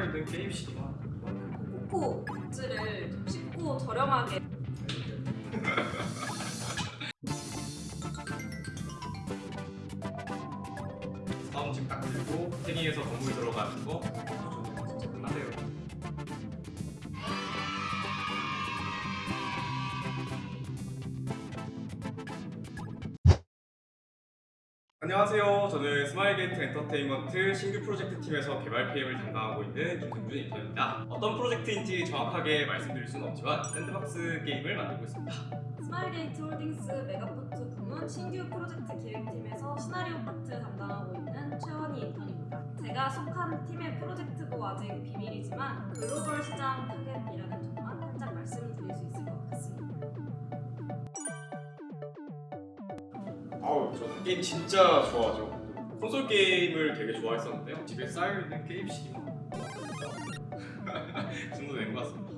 쌓여있는 게임 시기가 코코 굿즈를 좀 쉽고 저렴하게. 사원증 딱 들고 태닝에서 건물 들어가는 거 안녕하세요. 저는 스마일게이트 엔터테인먼트 신규 프로젝트 팀에서 개발 PM을 담당하고 있는 김승준 인턴입니다. 어떤 프로젝트인지 정확하게 말씀드릴 수는 없지만 sandbox 게임을 만들고 있습니다. 스마일게이트 홀딩스 메가포트 부문 신규 프로젝트 기획팀에서 시나리오 파트 담당하고 있는 최원희 인턴입니다. 제가 속한 팀의 프로젝트도 아직 비밀이지만 글로벌 시장 타겟 아우 저 게임 진짜 좋아하죠. 콘솔 게임을 되게 좋아했었는데요. 집에 쌓여 있는 게임 CD만 그 정도 된 것 같습니다.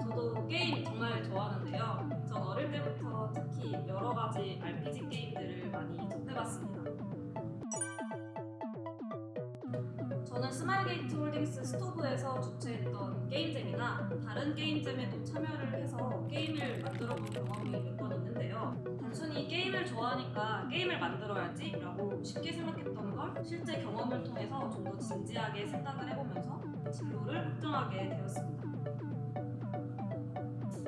저도 게임 정말 좋아하는데요. 전 어릴 때부터 특히 여러 가지 RPG 게임들을 많이 접해봤습니다. 저는 스마일게이트 홀딩스 스토브에서 주최했던 game jam이나 다른 game jam에도 참여를 해서 게임을 만들어 본 경험이 몇 번 있는데 요. 단순히 게임을 좋아하니까 게임을 만들어야지 라고 쉽게 생각했던 걸 실제 경험을 통해서 좀 더 진지하게 생각을 해보면서 진로를 확정하게 되었습니다.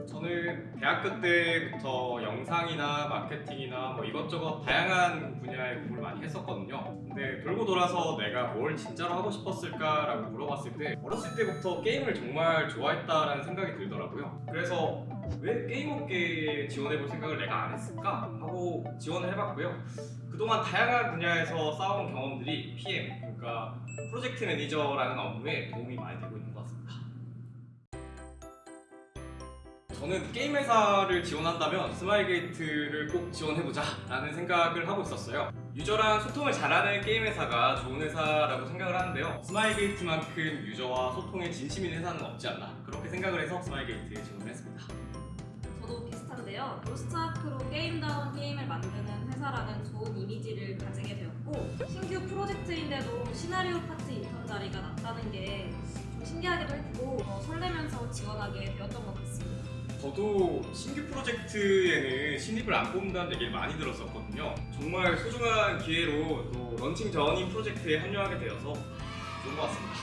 저는 대학교 때부터 영상이나 마케팅이나 뭐 이것저것 다양한 분야의 공부를 많이 했었거든요. 근데 돌고 돌아서 내가 뭘 진짜로 하고 싶었을까 라고 물어봤을 때 어렸을 때부터 게임을 정말 좋아했다라는 생각이 들더라고요. 그래서 왜 게임 업계에 지원해볼 생각을 내가 안 했을까 하고 지원을 해봤고요. 그동안 다양한 분야에서 쌓아온 경험들이 PM, 그러니까 프로젝트 매니저라는 업무에 도움이 많이 되고 있는 것 같습니다. 저는 게임 회사를 지원한다면 스마일게이트를 꼭 지원해보자 라는 생각을 하고 있었어요 유저랑 소통을 잘하는 게임 회사가 좋은 회사라고 생각을 하는데요 스마일게이트만큼 유저와 소통에 진심인 회사는 없지 않나 그렇게 생각을 해서 스마일게이트에 지원을 했습니다 저도 비슷한데요. 로스트아크로 게임다운 게임을 만드는 회사라는 좋은 이미지를 가지게 되었고 신규 프로젝트인데도 시나리오 파트 인턴 자리가 났다는 게 좀 신기하기도 했고 어, 설레면서 지원하게 되었던 것 같습니다. 저도 신규 프로젝트에는 신입을 안 뽑는다는 얘기를 많이 들었었거든요 정말 소중한 기회로 또 런칭 전인 프로젝트에 합류하게 되어서 좋은 것 같습니다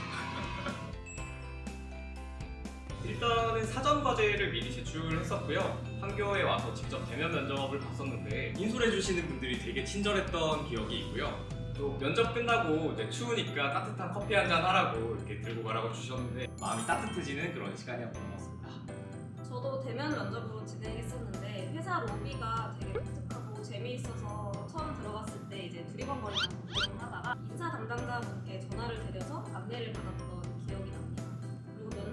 일단은 사전 과제를 미리 제출했었고요. 판교에 와서 직접 대면 면접을 봤었는데 인솔해 주시는 분들이 되게 친절했던 기억이 있고요. 또 면접 끝나고 이제 추우니까 따뜻한 커피 한 잔 하라고 이렇게 들고 가라고 주셨는데 마음이 따뜻해지는 그런 시간이었던 것 같습니다. 저도 대면 면접으로 진행했었는데 회사 로비가 되게 독특하고 재미있어서 처음 들어갔을 때 이제 두리번거리는 걱정을 하다가 인사 담당자분께 전화를 드려서 안내를 받았던.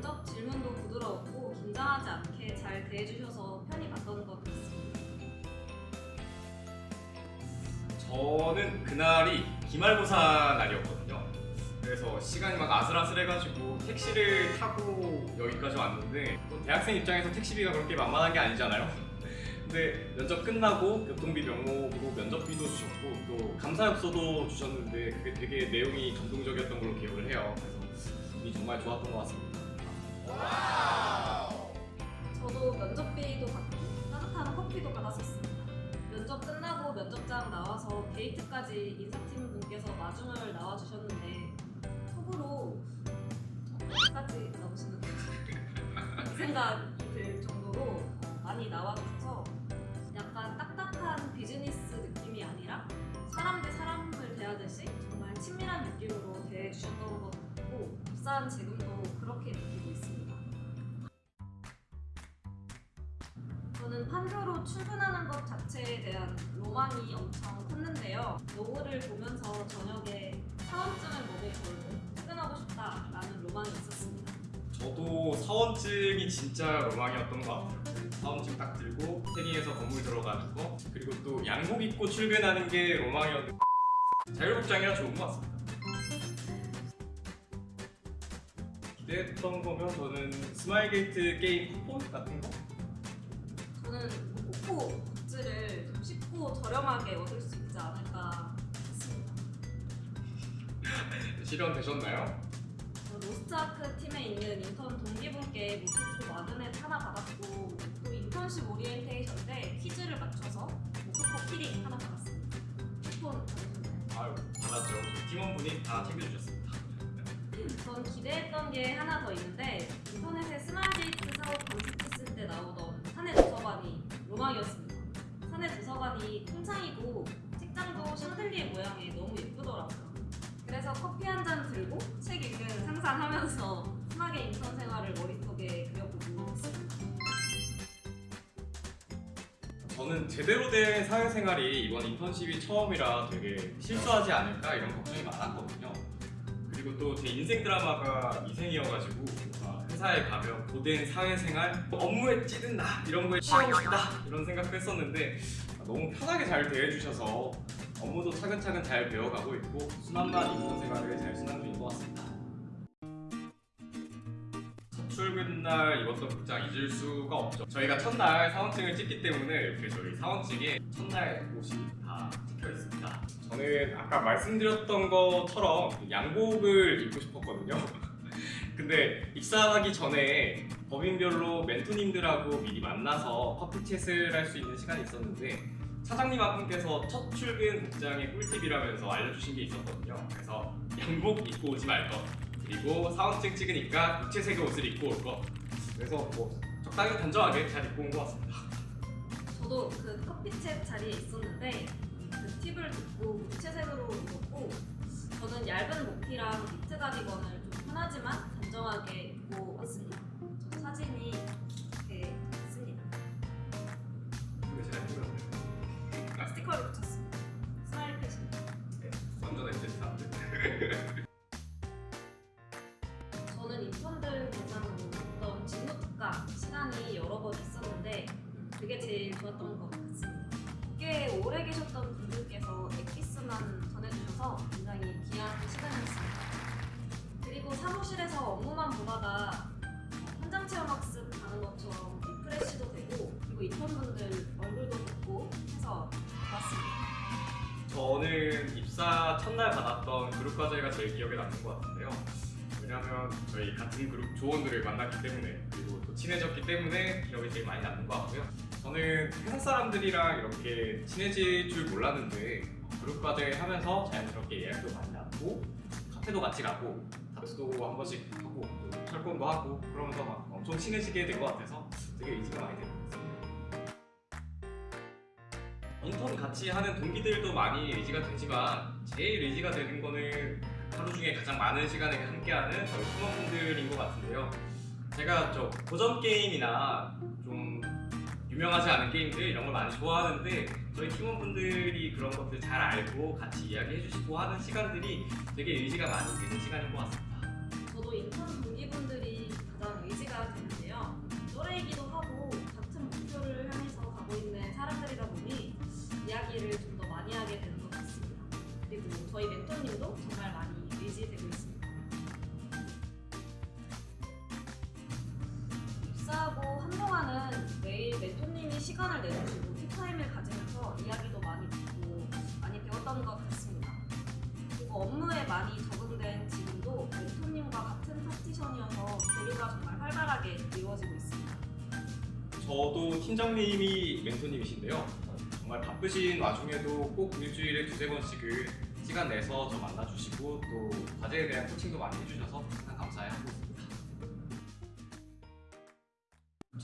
면접 질문도 부드러웠고 긴장하지 않게 잘 대해주셔서 편히 봤던 것 같습니다. 저는 그날이 기말고사 날이었거든요. 그래서 시간이 막 아슬아슬해가지고 택시를 타고 여기까지 왔는데 또 대학생 입장에서 택시비가 그렇게 만만한 게 아니잖아요. 근데 면접 끝나고 교통비 명목으로 면접비도 주셨고 또 감사엽서도 주셨는데 그게 되게 내용이 감동적이었던 걸로 기억을 해요. 그래서 운이 정말 좋았던 것 같습니다. 저도 면접비도 받고 따뜻한 커피도 받았었습니다. 면접 끝나고 면접장 나와서 게이트까지 인사팀 분께서 마중을 나와주셨는데 속으로 어디까지 나오시는 건지 생각이 들 정도로 많이 나와주셔서 약간 딱딱한 비즈니스 느낌이 아니라 사람 대 사람을 대하듯이 정말 친밀한 느낌으로 대해주셨던 것 같고 입사한 지금도 그렇게 느끼고 있습니다. 판교로 출근하는 것 자체에 대한 로망이 엄청 컸는데요. 노후를 보면서 저녁에 사원증을 몸에 걸고 퇴근하고 싶다라는 로망이 있었습니다. 저도 사원증이 진짜 로망이었던 것 같아요. 사원증 딱 들고 태닝에서 건물 들어가는 거 그리고 또 양복 입고 출근하는 게 로망이었는데 자율복장이라 좋은 것 같습니다. 기대했던 거면 저는 스마일 게이트 게임 쿠폰 같은 거? 모코코 굿즈를 좀 쉽고 저렴하게 얻을 수 있지 않을까 싶습니다. 실현되셨나요? 저는 로스트아크 팀에 있는 인턴 동기분께 모코코 magnet 하나 받았고 또 인턴십 오리엔테이션 때 퀴즈를 맞춰서 모코코 키링 하나 받았습니다. 쿠폰 받으셨나요? 아유 받았죠. 팀원분이 다 챙겨주셨습니다. 전 기대했던 게 하나 더 있는데 인터넷에 스마일게이트 사옥 검색했을 때 나오던 사내 도서관이 로망이었습니다. 사내 도서관이 통창이고 책장도 샹들리에 모양이 너무 예쁘더라고요. 그래서 커피 한 잔 들고 책 읽는 상상하면서 순하게 인턴 생활을 머릿속에 그려보고 있습니다. 저는 제대로 된 사회생활이 이번 인턴십이 처음이라 되게 실수하지 않을까 이런 걱정이 많았거든요. 그리고 또 제 인생 드라마가 이생이어가지고 회사에 가면 고된 사회생활, 업무에 찌든 나 이런 거에 취하고 싶다 이런 생각도 했었는데 너무 편하게 잘 대해주셔서 업무도 차근차근 잘 배워가고 있고 순한만 인턴 생활을 잘 순항 중인 것 같습니다. 첫 출근 날 입었던 복장 잊을 수가 없죠. 저희가 첫날 사원증을 찍기 때문에 이렇게 저희 사원증에 첫날 옷이 다 찍혀 있습니다. 저는 아까 말씀드렸던 것처럼 양복을 입고 싶었거든요. 근데 입사하기 전에 법인별로 멘토님들하고 미리 만나서 커피 챗을 할 수 있는 시간이 있었는데 차장님 한 분께서 첫 출근 복장의 꿀팁이라면서 알려주신 게 있었거든요. 그래서 양복 입고 오지 말 것. 그리고 사원증 찍으니까 무채색의 옷을 입고 올 것. 그래서 뭐 적당히 단정하게 잘 입고 온 것 같습니다. 저도 그 커피챗 자리에 있었는데 그 팁을 듣고 무채색으로 입었고 저는 얇은 목티랑 니트 가디건을 좀 편하지만 단정하게 입고 왔습니다. 저 사진이 이렇게 있습니다. 그게 제가 힘들었어요. 스티커를 붙였습니다. 스마일 패션. 완전 엔젤스한데. 저는 인턴들 대상으로 어떤 직무 특강 시간이 여러 번 있었는데 그게 제일 좋았던 것 같습니다. 꽤 오래 계셨던 분들께서 엑기스만 전해주셔서 그리고 사무실에서 업무만 보다가 현장 체험 학습 가는 것처럼 refresh도 되고 그리고 인턴분들 얼굴도 보고 해서 좋았습니다. 저는 입사 첫날 받았던 그룹 과제가 제일 기억에 남는 것 같은데요. 왜냐하면 저희 같은 그룹 조원들을 만났기 때문에 그리고 또 친해졌기 때문에 기억이 제일 많이 남는 것 같고요. 저는 회사 사람들이랑 이렇게 친해질 줄 몰랐는데 그룹 과제 하면서 자연스럽게 예약도 많이 나고 카페도 같이 가고 다투도 한 번씩 하고 또 철권도 하고 그러면서 막 엄청 친해지게 된 것 같아서 되게 의지가 많이 되는 것 같습니다. 인턴 같이 하는 동기들도 많이 의지가 되지만 제일 의지가 되는 거는 하루 중에 가장 많은 시간을 함께하는 저희 팀원분들인 것 같은데요. 제가 저 고전 게임이나 좀 유명하지 않은 게임들 이런 걸 많이 좋아하는데 저희 팀원분들이 그런 것들 잘 알고 같이 이야기해 주시고 하는 시간들이 되게 의지가 많이 되는 시간인 것 같습니다. 저도 인턴 동기분들이 가장 의지가 되는데요. 또래이기도 하고 같은 목표를 향해서 가고 있는 사람들이다 보니 이야기를 좀 더 많이 하게 되는 것 같습니다. 그리고 저희 멘토님도 정말 많이 의지되고 있습니다. 입사하고 시간을 내주시고 티타임을 가지면서 이야기도 많이 듣고 많이 배웠던 것 같습니다. 그리고 업무에 많이 적응된 지금도 멘토님과 같은 파티션이어서 교류가 정말 활발하게 이루어지고 있습니다. 저도 팀장님이 멘토님이신데요. 정말 바쁘신 와중에도 꼭 일주일에 두세 번씩은 시간 내서 저 만나주시고 또 과제에 대한 코칭도 많이 해주셔서 항상 감사해하고 있습니다.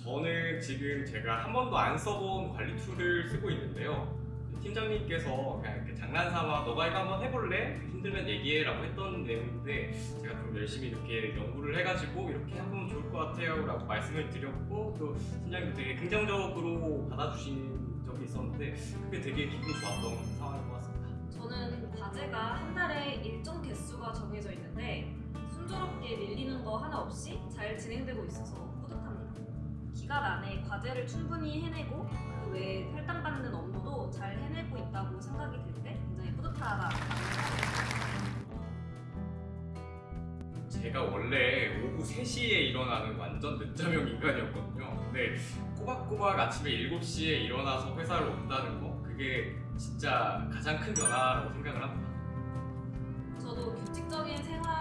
저는 지금 제가 한 번도 안 써본 관리 툴을 쓰고 있는데요. 팀장님께서 그냥 이렇게 장난삼아 너가 이거 한번 해볼래? 힘들면 얘기해 라고 했던 내용인데 제가 좀 열심히 이렇게 연구를 해가지고 이렇게 해보면 좋을 것 같아요 라고 말씀을 드렸고 또 팀장님도 되게 긍정적으로 받아주신 적이 있었는데 그게 되게 기분이 좋았던 상황인 것 같습니다. 저는 과제가 한 달에 일정 개수가 정해져 있는데 순조롭게 밀리는 거 하나 없이 잘 진행되고 있어서. 기간 안에 과제를 충분히 해내고 그 외에 할당받는 업무도 잘 해내고 있다고 생각이 들 때 굉장히 뿌듯하다. 제가 원래 오후 3시에 일어나는 완전 늦잠형 인간이었거든요. 근데 꼬박꼬박 아침에 7시에 일어나서 회사를 온다는 거 그게 진짜 가장 큰 변화라고 생각을 합니다. 저도 규칙적인 생활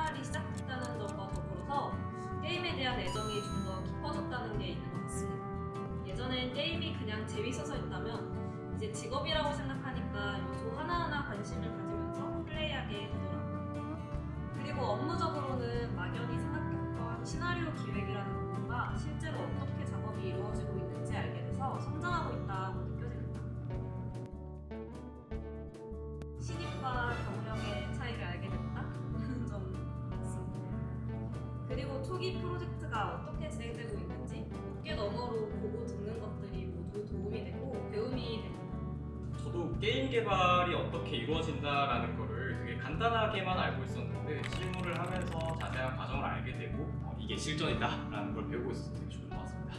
그냥 재밌어서 했다면 이제 직업이라고 생각하니까 요소 하나하나 관심을 가지면서 플레이하게 되더라고요. 그리고 업무적으로는 막연히 생각했던 시나리오 기획이라는 부분과 실제로 어떻게 작업이 이루어지고 있는지 알게 돼서 성장하고 있다고 그리고 초기 프로젝트가 어떻게 진행되고 있는지 어깨 너머로 보고 듣는 것들이 모두 도움이 되고 배움이 됩니다. 저도 게임 개발이 어떻게 이루어진다라는 거를 되게 간단하게만 알고 있었는데 실무를 하면서 자세한 과정을 알게 되고 어, 이게 실전이다 라는 걸 배우고 있어서 되게 좋은 것 같습니다.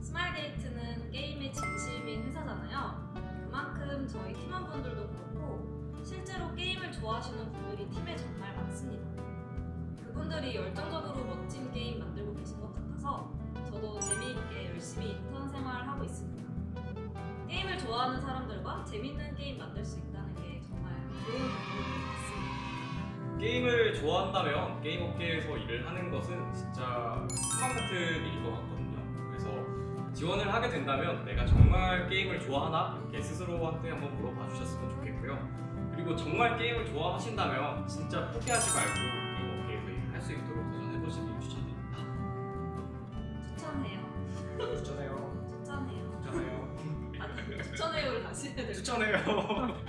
스마일게이트는 게임에 진심인 회사잖아요. 그만큼 저희 팀원분들도 그렇고 실제로 게임을 좋아하시는 분들이 팀에 정말 많습니다. 그분들이 열정적으로 멋진 게임 만들고 계신 것 같아서 저도 재미있게 열심히 인턴 생활하고 있습니다. 게임을 좋아하는 사람들과 재밌는 게임 만들 수 있다는 게 정말 좋은 경험인 것 같습니다. 게임을 좋아한다면 게임 업계에서 일을 하는 것은 진짜 희망 같은 일일 것 같거든요. 그래서 지원을 하게 된다면 내가 정말 게임을 좋아하나 이렇게 스스로한테 한번 물어봐 주셨으면 좋겠고요. 그리고 정말 게임을 좋아하신다면 진짜 포기하지 말고 수 있도록 도전해 보시길 추천드립니다. 추천해요. 추천해요. 추천해요. 추천해요. 아니 추천해요를 다시 해야 될 추천해요.